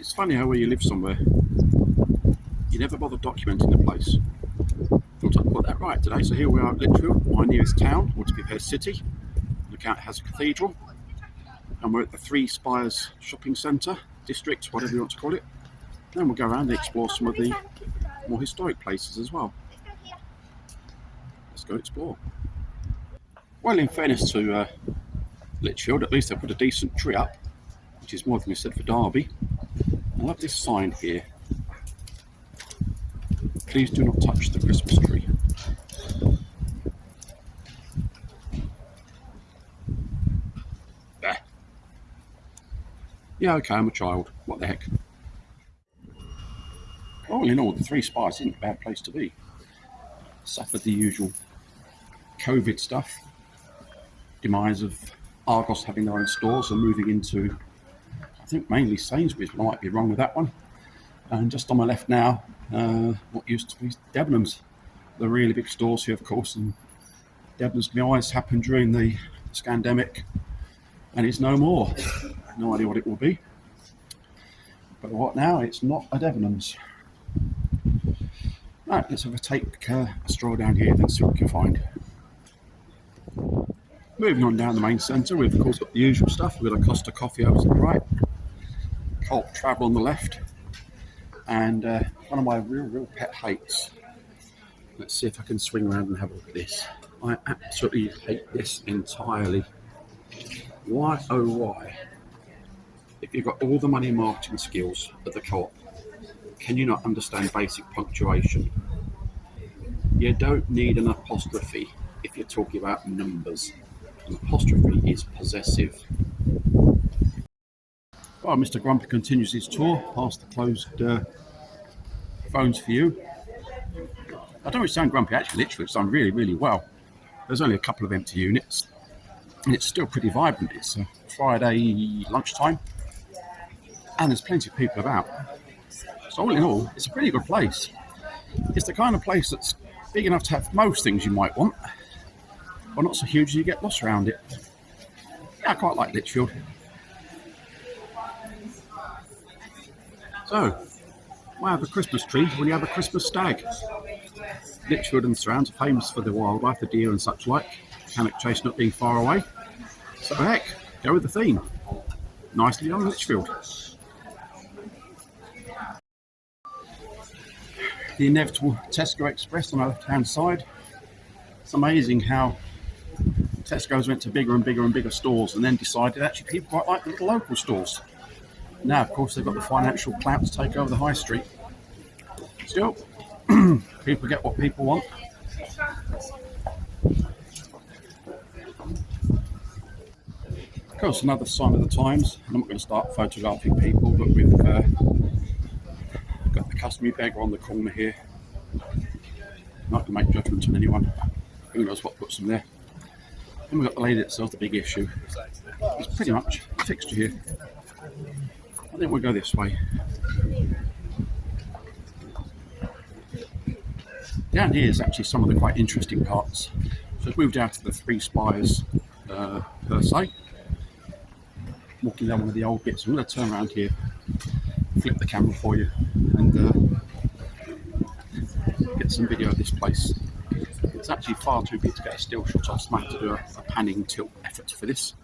It's funny how where you live somewhere, you never bother documenting the place. Thought I'd put that right today. So here we are at Lichfield, my nearest town, or to be fair, city. The county has a cathedral, and we're at the Three Spires shopping centre, district, whatever you want to call it. Then we'll go around and explore some of the more historic places as well. Let's go explore. Well, in fairness to uh, Lichfield, at least they put a decent tree up, which is more than we said for Derby. I love this sign here. Please do not touch the Christmas tree. There. Yeah, okay, I'm a child. What the heck? Oh, All you know, the Three Spires isn't a bad place to be. Suffered the usual COVID stuff, demise of Argos having their own stores and moving into, think mainly Sainsbury's, might be wrong with that one. And just on my left now, uh, what used to be Debenhams, the really big stores here, of course. And Debenhams always happened during the scandemic, and it's no more. No idea what it will be. But what now? It's not a Debenhams. Right, let's have a take uh, a stroll down here, then see what we can find. Moving on down the main centre, we've of course got the usual stuff. We've got a Costa Coffee over to the right, Colt Travel on the left, and uh, one of my real, real pet hates. Let's see if I can swing around and have a look at this. I absolutely hate this entirely. Why, oh why? If you've got all the money marketing skills at the co-op, can you not understand basic punctuation? You don't need an apostrophe if you're talking about numbers. An apostrophe is possessive. Well, Mr. Grumpy continues his tour past the closed uh, phones for you. I don't really sound grumpy, actually, literally, it's done really, really well. There's only a couple of empty units, and it's still pretty vibrant. It's Friday lunchtime, and there's plenty of people about. So, all in all, it's a pretty good place. It's the kind of place that's big enough to have most things you might want, but not so huge that you get lost around it. Yeah, I quite like Lichfield. So, why have a Christmas tree when you have a Christmas stag? Lichfield and surrounds are famous for the wildlife, the deer and such like. Cannock Chase not being far away. So heck, go with the theme. Nicely done, Lichfield. The inevitable Tesco Express on the left-hand side. It's amazing how Tesco's went to bigger and bigger and bigger stores and then decided actually people quite like the little local stores. Now, of course, they've got the financial clout to take over the high street. Still, people get what people want. Of course, another sign of the times. I'm not going to start photographing people, but we've uh, got the customary beggar on the corner here. Not going to make judgment on anyone. Who knows what puts them there. Then we've got the lady that sells the big issue. It's pretty much a fixture here. Think we'll go this way. Down here is actually some of the quite interesting parts. So we've moved out to the Three Spires uh, per se. Walking down one of the old bits. I'm going to turn around here, flip the camera for you, and uh, get some video of this place. It's actually far too big to get a still shot I have to do a, a panning tilt effort for this.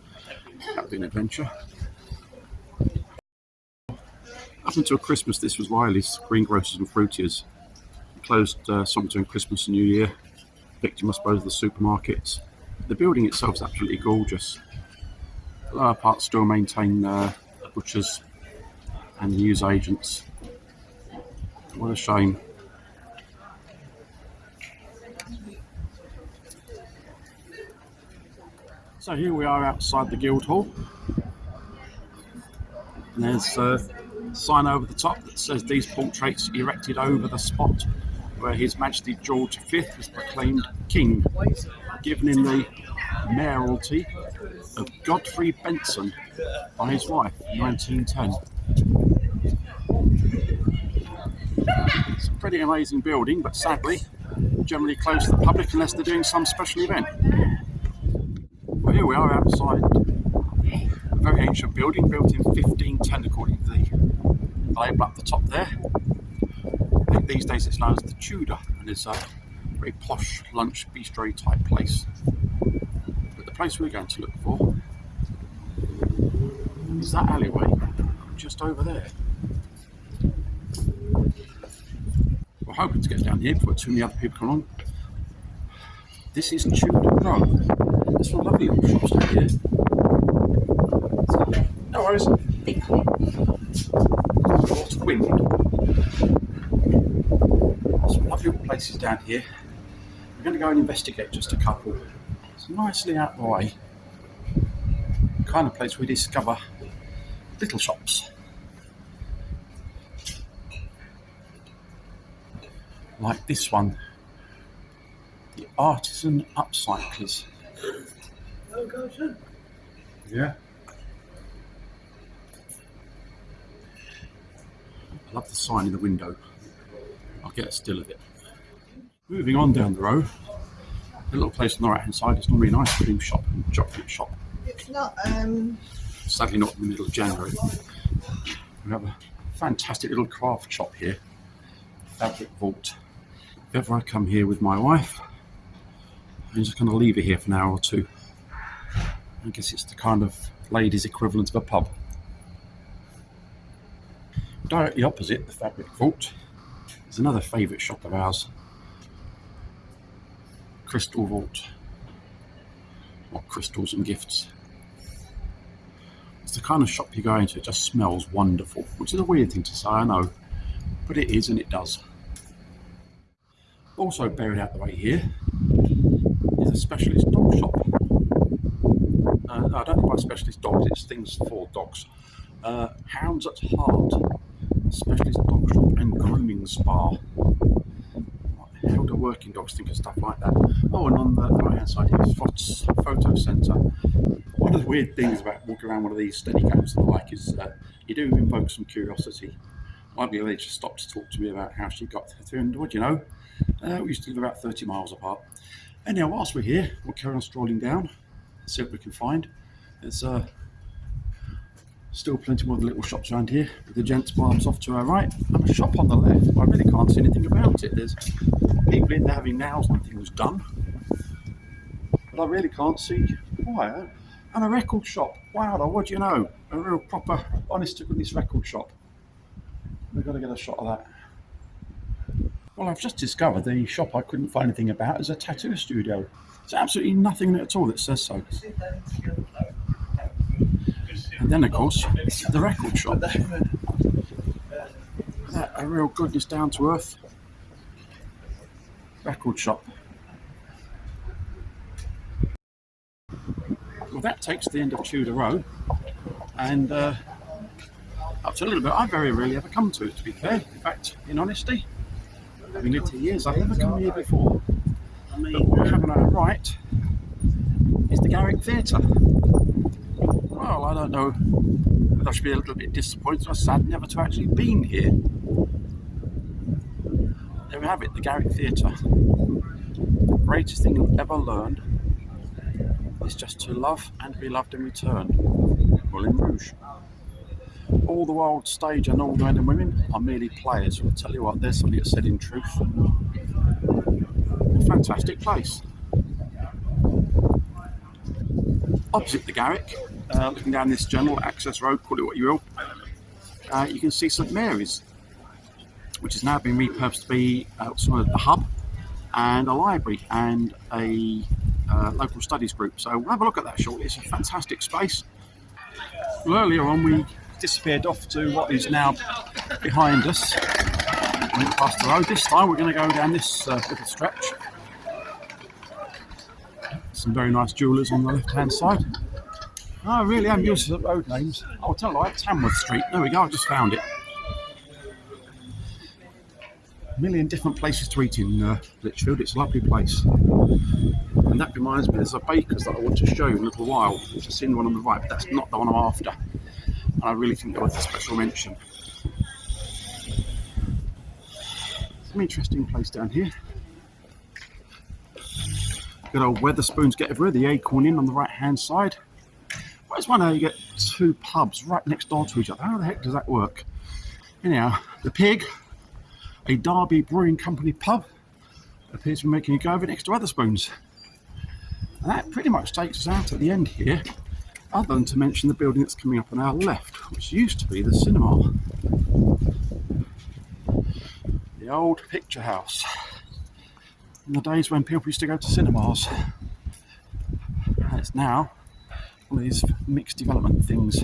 That'll be an adventure. Up until Christmas, this was Riley's Greengrocers and Fruitiers. Closed uh, some between Christmas and New Year. Victim, I suppose, of the supermarkets. The building itself is absolutely gorgeous. The lower parts still maintain uh, butchers and news agents. What a shame. So here we are outside the Guildhall. And there's a sign over the top that says these portraits erected over the spot where His Majesty George V was proclaimed king, given in the mayoralty of Godfrey Benson by his wife in 1910. It's a pretty amazing building, but sadly, generally closed to the public unless they're doing some special event. Well, here we are outside a very ancient building built in 1510 according label up the top there. I think these days it's known as the Tudor, and it's a very posh lunch bistro type place. But the place we're going to look for is that alleyway just over there. We're hoping to get down here before too many other people come along. This is Tudor Row. There's some lovely little shops down here. No worries. Lots of wind. Some lovely places down here. We're going to go and investigate just a couple. It's nicely out of the way. The kind of place we discover little shops. Like this one. The Artisan Upcyclers. Yeah. I love the sign in the window. I'll get a still of it. Moving on down the road, a little place on the right hand side. It's normally an ice cream shop and chocolate shop. It's not, um, Sadly, not in the middle of January. We have a fantastic little craft shop here, Fabric Vault. If ever I come here with my wife, I'm just going to leave it here for an hour or two. I guess it's the kind of ladies' equivalent of a pub. Directly opposite the Fabric Vault is another favourite shop of ours, Crystal Vault, or Crystals and Gifts. It's the kind of shop you go into, it just smells wonderful, which is a weird thing to say, I know, but it is and it does. Also buried out the way here is a specialist dog shop. Uh, I don't know buy specialist dogs, it's things for dogs. Uh, Hounds at Heart, specialist dog shop and grooming spa. How do working dogs think of stuff like that? Oh, and on the right hand side is Photo Centre. One of the weird things about walking around one of these Steadicams and the like is you do invoke some curiosity. My lady just stopped to talk to me about how she got through, and what you know? Uh, we used to live about 30 miles apart. Anyhow, whilst we're here, we'll carry on strolling down, see what we can find. There's uh, still plenty more of the little shops around here, the gents' barbs off to our right, and a shop on the left. I really can't see anything about it. There's people in there having nails and things done, but I really can't see why. And a record shop. Wow, what do you know? A real proper, honest to goodness record shop. We've got to get a shot of that. Well, I've just discovered the shop I couldn't find anything about is a tattoo studio. There's absolutely nothing in it at all that says so. And then, of course, the record shop. That, a real goodness down to earth record shop. Well, that takes the end of Tudor Row, and uh, up to a little bit. I very rarely ever come to it, to be fair. In fact, in honesty, having lived here years, I've never come here before. But what we have on our right is the Garrick Theatre. Don't know whether I should be a little bit disappointed or sad never to actually been here. There we have it, the Garrick Theatre. The greatest thing you've ever learned is just to love and be loved in return. Moulin Rouge. All the world stage and all the men and women are merely players. I'll tell you what, there's something that's said in truth. A fantastic place. Opposite the Garrick, uh, looking down this general access road, call it what you will, uh, you can see St Mary's, which has now been repurposed to be uh, sort of the hub and a library and a uh, local studies group. So we'll have a look at that shortly. It's a fantastic space. Well, earlier on, we disappeared off to what is now behind us. Went past the road. This time, we're going to go down this uh, little stretch. Some very nice jewellers on the left-hand side. I really am used to the road names. I'll tell you, like Tamworth Street. There we go. I just found it. A million different places to eat in uh, Lichfield. It's a lovely place. And that reminds me, there's a baker's that I want to show you in a little while. I've seen one on the right, but that's not the one I'm after. And I really think they're worth a special mention. Some interesting place down here. Good old Wetherspoons get everywhere, the Acorn Inn on the right hand side. I just wonder how you get two pubs right next door to each other. How the heck does that work? Anyhow, the pig, a Derby Brewing Company pub, appears to be making a go of it next to Wetherspoons. And that pretty much takes us out at the end here, other than to mention the building that's coming up on our left, which used to be the cinema. The old picture house. In the days when people used to go to cinemas. And it's now of these mixed development things.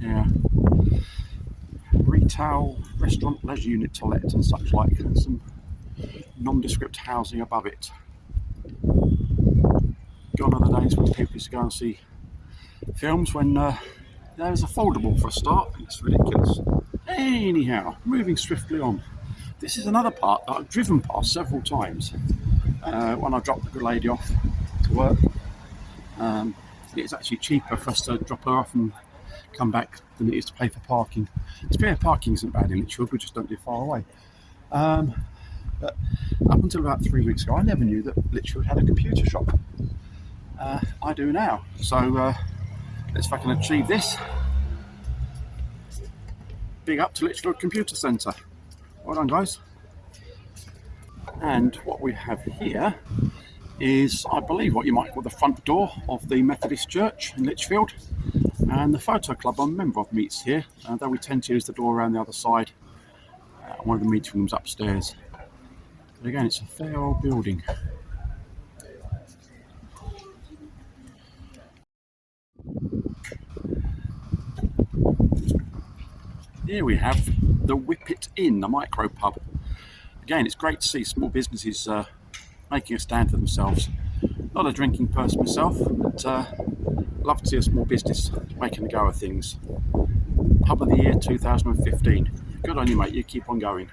Yeah. Retail, restaurant, leisure unit to let and such like, and some nondescript housing above it. Gone are the days when people used to go and see films when uh, there was affordable for a start. It's ridiculous. Anyhow, moving swiftly on. This is another part that I've driven past several times uh, when I dropped the good lady off to work. Um, it's actually cheaper for us to drop her off and come back than it is to pay for parking. Fair, parking isn't bad in Lichfield, we just don't live far away. Um, but up until about three weeks ago, I never knew that Lichfield had a computer shop. Uh, I do now. So uh, let's can achieve this. Big up to Lichfield Computer Centre. Well done, guys. And what we have here is, I believe, what you might call the front door of the Methodist Church in Lichfield. And the photo club I'm a member of meets here, though we tend to use the door around the other side. Uh, one of the meeting rooms upstairs. But again, it's a fair old building. Here we have the Whippet Inn, the micro pub. Again, it's great to see small businesses uh, making a stand for themselves. Not a drinking person myself, but uh, love to see a small business making a go of things. Pub of the year 2015. Good on you, mate. You keep on going.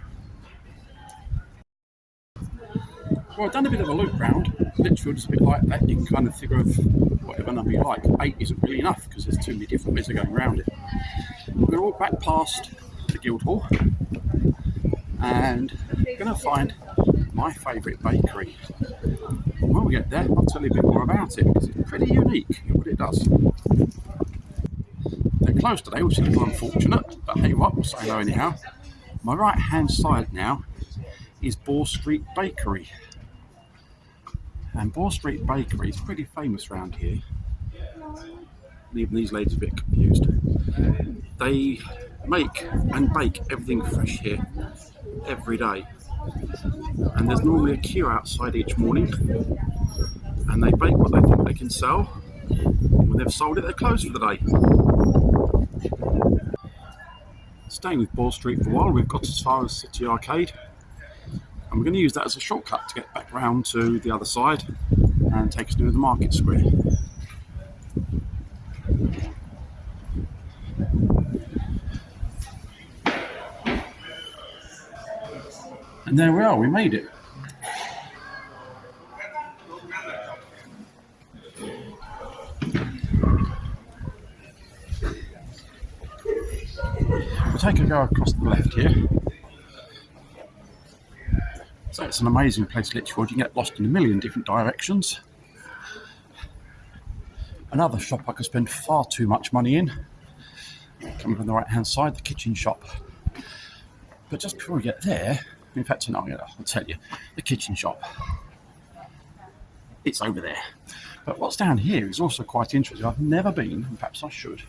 Well, I've done a bit of a loop round. Lichfield just a bit like that. You can kind of figure of whatever number you like. Eight isn't really enough because there's too many different ways of going around it. We're all back past the Guildhall and we're going to find my favourite bakery. When we get there, I'll tell you a bit more about it because it's pretty unique what it does. They're closed today, which is a little unfortunate, but hey what, we'll say hello anyhow. My right hand side now is Bore Street Bakery. And Bore Street Bakery is pretty famous around here. Even these ladies are a bit confused. They make and bake everything fresh here every day. And there's normally a queue outside each morning. And they bake what they think they can sell. When they've sold it, they're closed for the day. Staying with Bore Street for a while, we've got as far as City Arcade. And we're going to use that as a shortcut to get back round to the other side and take us to the market square. And there we are, we made it. We'll take a go across the left here. So it's an amazing place, Lichfield. You can get lost in a million different directions. Another shop I could spend far too much money in. Coming from the right hand side, the kitchen shop. But just before we get there, in fact, no, I'll tell you, the kitchen shop. It's over there. But what's down here is also quite interesting. I've never been, and perhaps I should.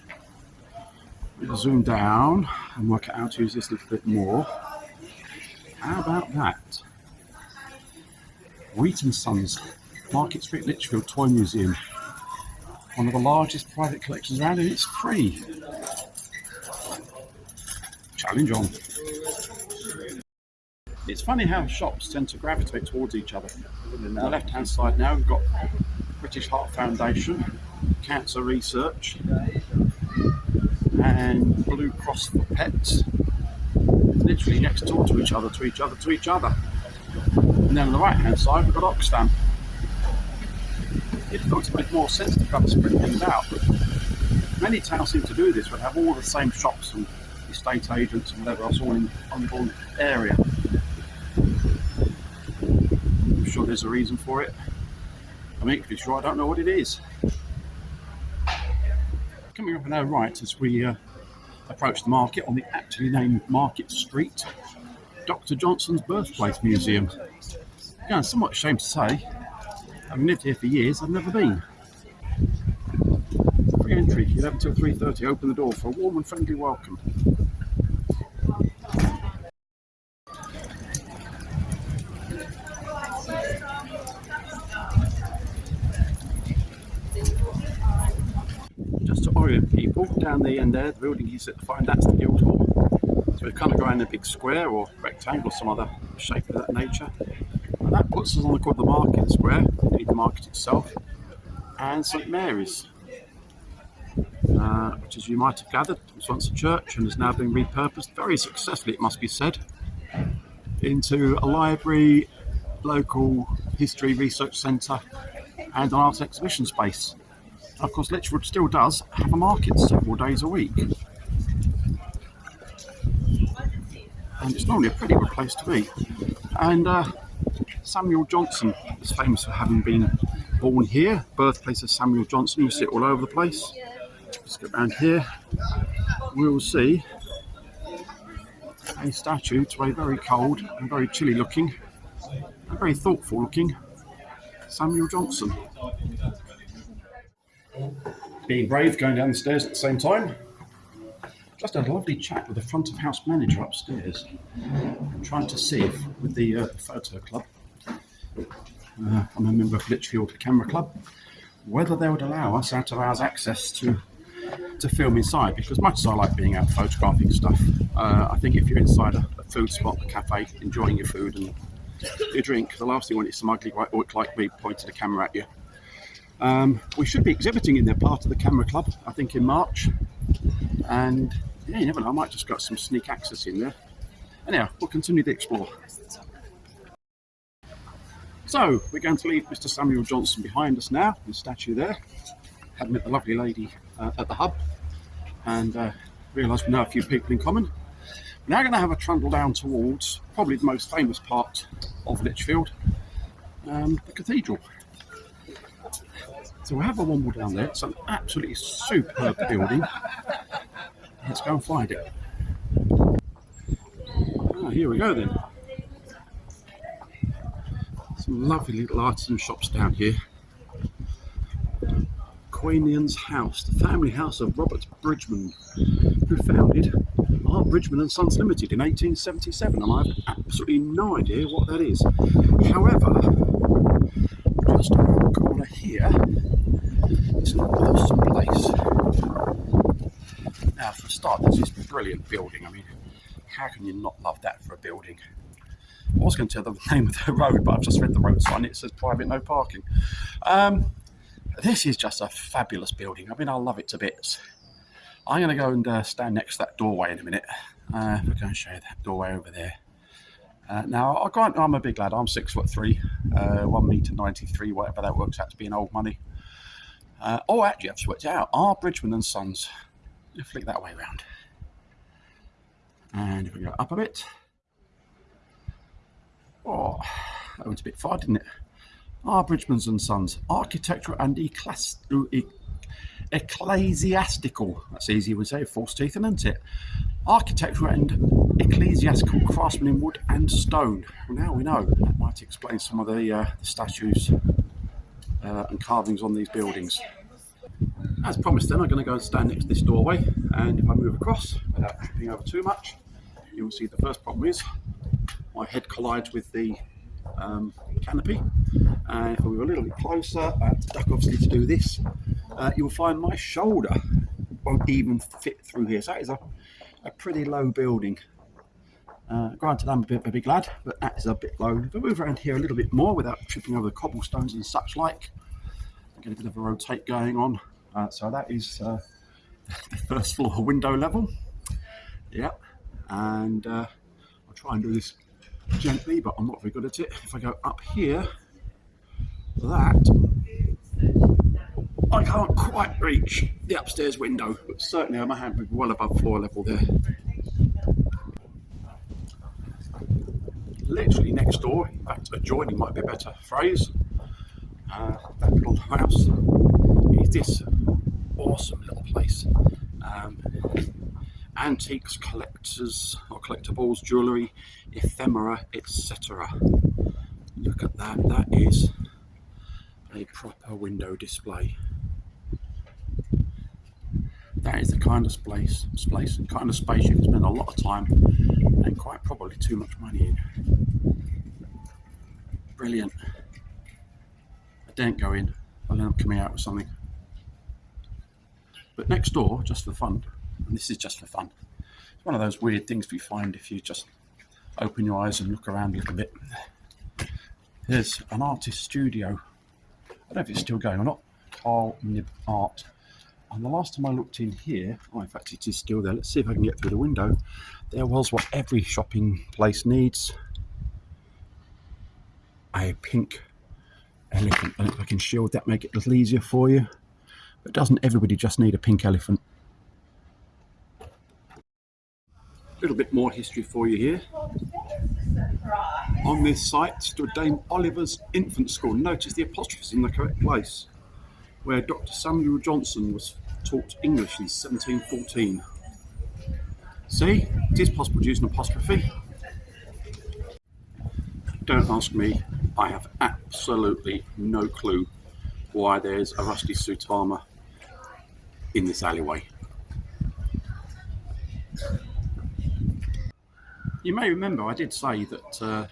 We'll zoom down and work out how to use this a little bit more. How about that? Wheaton Sons, Market Street Lichfield Toy Museum. One of the largest private collections around, and it's free. Challenge on. It's funny how shops tend to gravitate towards each other. On the left hand side now, we've got British Heart Foundation, Cancer Research, and Blue Cross for Pets. Literally next door to each other, to each other, to each other. And then on the right hand side, we've got Oxfam. It looks a bit more sense to kind of spread things out. Many towns seem to do this, but have all the same shops and estate agents and whatever else all in one area. I'm sure there's a reason for it. I'm equally sure I don't know what it is. Coming up on our right as we uh, approach the market on the actually named Market Street, Dr. Johnson's Birthplace Museum. Yeah, I'm somewhat ashamed to say, I've lived here for years, I've never been. Free entry, 11 till 3.30, open the door for a warm and friendly welcome. People, down the end there, the building you sit to find that's the Guildhall. So we've kind of go around a big square or rectangle, or some other shape of that nature. And that puts us on the corner of the market square, indeed the market itself, and St Mary's, uh, which as you might have gathered was once a church and has now been repurposed very successfully, it must be said, into a library, local history research centre, and an art exhibition space. Of course, Lichfield still does have a market several days a week. And it's normally a pretty good place to be. And uh, Samuel Johnson is famous for having been born here, birthplace of Samuel Johnson. You see it all over the place. Let's go around here. We'll see a statue to a very cold and very chilly looking, and very thoughtful looking Samuel Johnson being brave, going down the stairs at the same time. Just had a lovely chat with the front of house manager upstairs, trying to see if, with the uh, photo club, uh, I'm a member of Lichfield Camera Club, whether they would allow us out of hours access to to film inside. Because much as I like being out photographing stuff, uh, I think if you're inside a, a food spot, a cafe, enjoying your food and your drink, the last thing you want is some ugly white orc like me pointing a camera at you. Um, we should be exhibiting in their part of the camera club, I think, in March. And yeah, you never know, I might just got some sneak access in there. Anyhow, we'll continue to explore. So, we're going to leave Mr. Samuel Johnson behind us now, the statue there. Had met the lovely lady uh, at the hub and uh, realised we know a few people in common. We're now going to have a trundle down towards probably the most famous part of Lichfield, um, the cathedral. So we have a womble down there. It's an absolutely superb building. Let's go and find it. Ah, here we go then. Some lovely little artisan shops down here. Queenian's House, the family house of Robert Bridgman, who founded R. Bridgman and Sons Limited in 1877, and I have absolutely no idea what that is. However, just around the corner here, it's place. Now, for a start, there's this brilliant building. I mean, how can you not love that for a building? I was going to tell the name of the road, but I've just read the road sign. It says private, no parking. Um, this is just a fabulous building. I mean, I love it to bits. I'm going to go and uh, stand next to that doorway in a minute. Uh, we're going to show you that doorway over there. Uh, now, I grant I'm a big lad. I'm six foot three, uh, one meter ninety three, whatever that works out to be in old money. Uh, oh, actually, I've it out. R. Bridgman and Sons. You flick that way around. And if we go up a bit. Oh, that went a bit far, didn't it? R. Bridgman and Sons. Architectural and ecclesiastical. That's easy, we say. False teeth, isn't it? Architectural and ecclesiastical craftsmen in wood and stone. Well, now we know. That might explain some of the, uh, the statues uh, and carvings on these buildings. As promised then, I'm going to go and stand next to this doorway and if I move across without tripping over too much, you will see the first problem is my head collides with the um, canopy and if I move a little bit closer, I have to duck obviously to do this, uh, you'll find my shoulder won't even fit through here. So that is a, a pretty low building. Uh, granted, I'm a bit of a big lad, but that is a bit low. If I move around here a little bit more without tripping over the cobblestones and such like, I get a bit of a rotate going on. Uh, so that is uh, the first floor window level. Yep. And uh, I'll try and do this gently, but I'm not very good at it. If I go up here, that I can't quite reach the upstairs window, but certainly I'm a hand well above floor level there. Literally next door, in fact adjoining might be a better phrase, uh, that little house is this awesome little place. Um, antiques, collectors or collectibles, jewellery, ephemera, etc. Look at that, that is a proper window display. That is the kind of space, space kind of space you can spend a lot of time and quite probably too much money in. Brilliant. I don't go in, I'll end up coming out with something. But next door, just for fun, and this is just for fun, it's one of those weird things we find if you just open your eyes and look around a little bit. There's an artist studio. I don't know if it's still going or not. Carl Nib Art. And the last time I looked in here, oh, in fact, it is still there. Let's see if I can get through the window. There was what every shopping place needs a pink elephant. And if I can shield that, make it a little easier for you. But doesn't everybody just need a pink elephant? A little bit more history for you here. On this site stood Dame Oliver's Infant School. Notice the apostrophes in the correct place, where Dr. Samuel Johnson was taught English in 1714. See, it is possible to use an apostrophe. Don't ask me, I have absolutely no clue why there's a rusty Sutama in this alleyway. You may remember I did say that uh,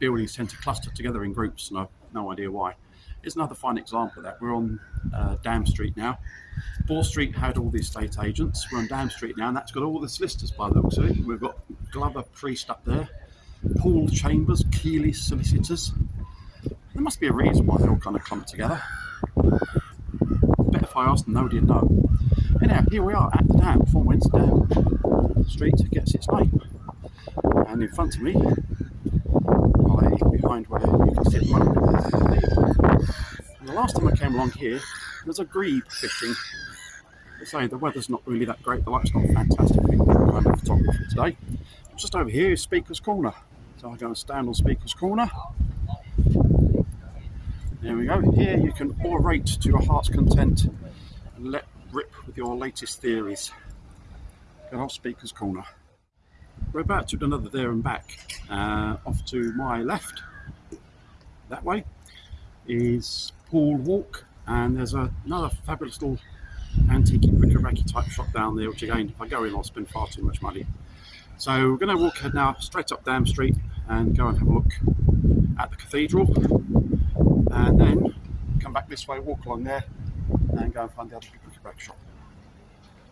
buildings tend to cluster together in groups, and I've no idea why. Here's another fine example of that. We're on uh, Dam Street now. Bore Street had all the estate agents. We're on Dam Street now, and that's got all the solicitors by the looks of it. We've got Glover Priest up there, Paul Chambers, Keeley Solicitors. There must be a reason why they all kind of clump together. Bet if I asked, nobody would know. Anyhow, here we are at the dam, from whence Dam Street gets its name. And in front of me, behind where you can the monument. And the last time I came along here, there was a grebe fishing. Say the weather's not really that great, the light's not fantastic kind of photography today. Just over here is Speaker's Corner. So I'm going to stand on Speaker's Corner. There we go. Here you can orate to your heart's content and let rip with your latest theories. Good old Speaker's Corner. We're about to do another there and back. Uh, off to my left, that way, is Paul Walk, and there's a, another fabulous little antique bric-a-brac type shop down there, which again, if I go in, I'll spend far too much money. So we're going to walk now straight up Dam Street and go and have a look at the cathedral, and then come back this way, walk along there, and go and find the other bric-a-brac shop.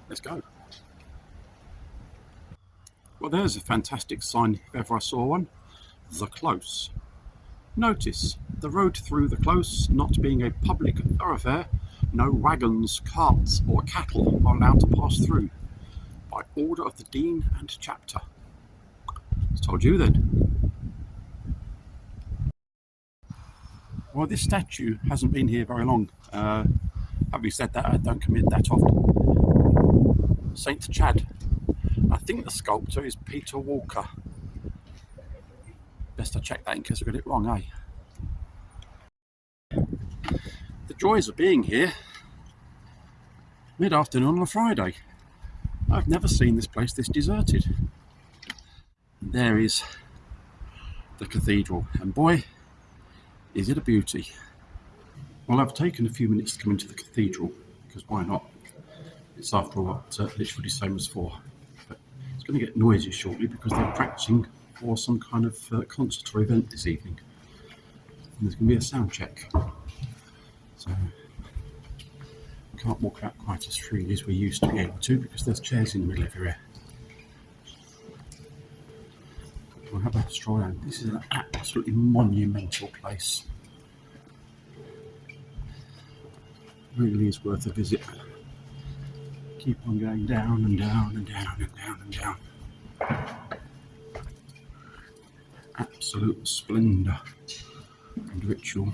Let's go. Well, there's a fantastic sign if ever I saw one. The Close. Notice the road through the Close not being a public thoroughfare, no wagons, carts or cattle are allowed to pass through by order of the Dean and Chapter. I told you then. Well, this statue hasn't been here very long. Uh, having said that, I don't commit that often. Saint Chad I think the sculptor is Peter Walker. Best I check that in case I got it wrong, eh? The joys of being here mid-afternoon on a Friday. I've never seen this place this deserted. And there is the cathedral, and boy, is it a beauty. Well, I've taken a few minutes to come into the cathedral, because why not? It's after all what uh, literally same as for But it's going to get noisy shortly because they're practicing for some kind of uh, concert or event this evening. And there's going to be a sound check. So I can't walk out quite as freely as we used to be able to because there's chairs in the middle everywhere. We'll have a stroll around. This is an absolutely monumental place. Really is worth a visit keep on going down and down and down and down and down. Absolute splendour and ritual.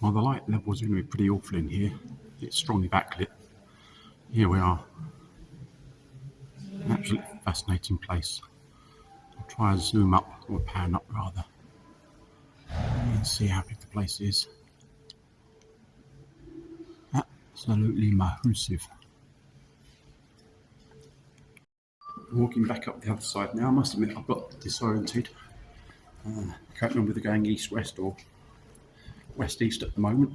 Well, the light level is going to be pretty awful in here. It's strongly backlit. Here we are. An absolutely fascinating place I'll try and zoom up or pan up rather. Let's see how big the place is. Absolutely massive. Walking back up the other side now, I must admit I've got disoriented. Uh, I can't remember whether going east west or west east at the moment.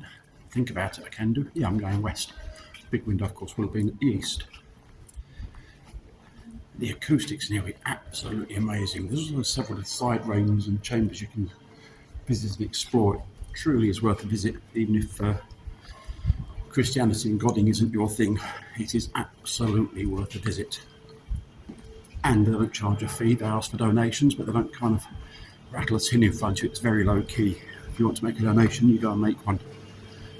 Think about it, I can do. Yeah, I'm going west. Big window, of course, will have been east. The acoustics here are absolutely amazing. There's several side rooms and chambers you can visit and explore. It truly is worth a visit, even if uh, Christianity and Godding isn't your thing. It is absolutely worth a visit. And they don't charge a fee, they ask for donations, but they don't kind of rattle a tin in front of you. It's very low key. If you want to make a donation, you go and make one.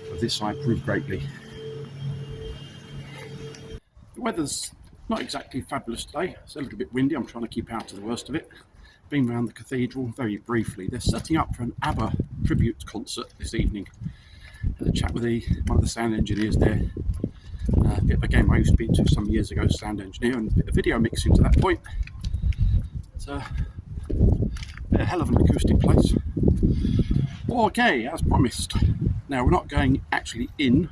But this I approve greatly. The weather's not exactly fabulous today. It's a little bit windy. I'm trying to keep out of the worst of it. Been around the cathedral very briefly. They're setting up for an ABBA tribute concert this evening. A chat with the, one of the sound engineers there. Uh, bit of a game I used to be to some years ago, sound engineer, and a bit of video mixing to that point. It's a, a hell of an acoustic place. Okay, as promised. Now we're not going actually in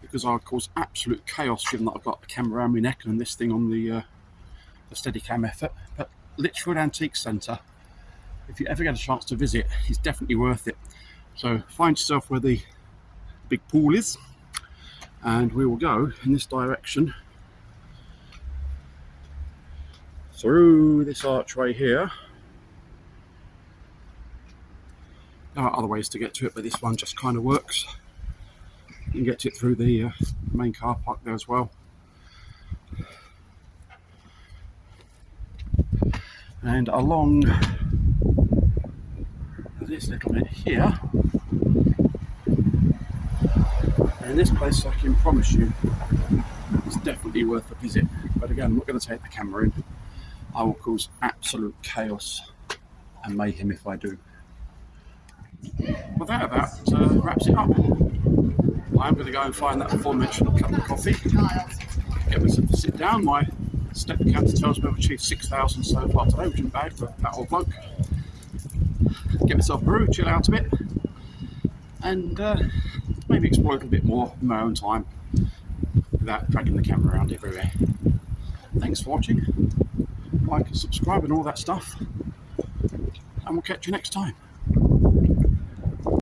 because I'll cause absolute chaos given that I've got the camera around my neck and this thing on the, uh, the Steadicam effort. But Lichfield Antique Centre, if you ever get a chance to visit, is definitely worth it. So find yourself where the big pool is and we will go in this direction through this archway here. There are other ways to get to it, but this one just kind of works. You can get to it through the uh, main car park there as well. And along this little bit here, and this place I can promise you is definitely worth a visit. But again, I'm not going to take the camera in. I will cause absolute chaos and mayhem if I do. Well, that about uh, wraps it up. I'm going to go and find that aforementioned cup of coffee. Get myself to sit down. My step counter tells me I've achieved 6,000 so far today, which isn't bad for that old bloke. Get myself a brew, chill out a bit, and uh, maybe explore a little bit more in my own time without dragging the camera around everywhere. Thanks for watching. Like and subscribe and all that stuff. And we'll catch you next time.